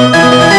Música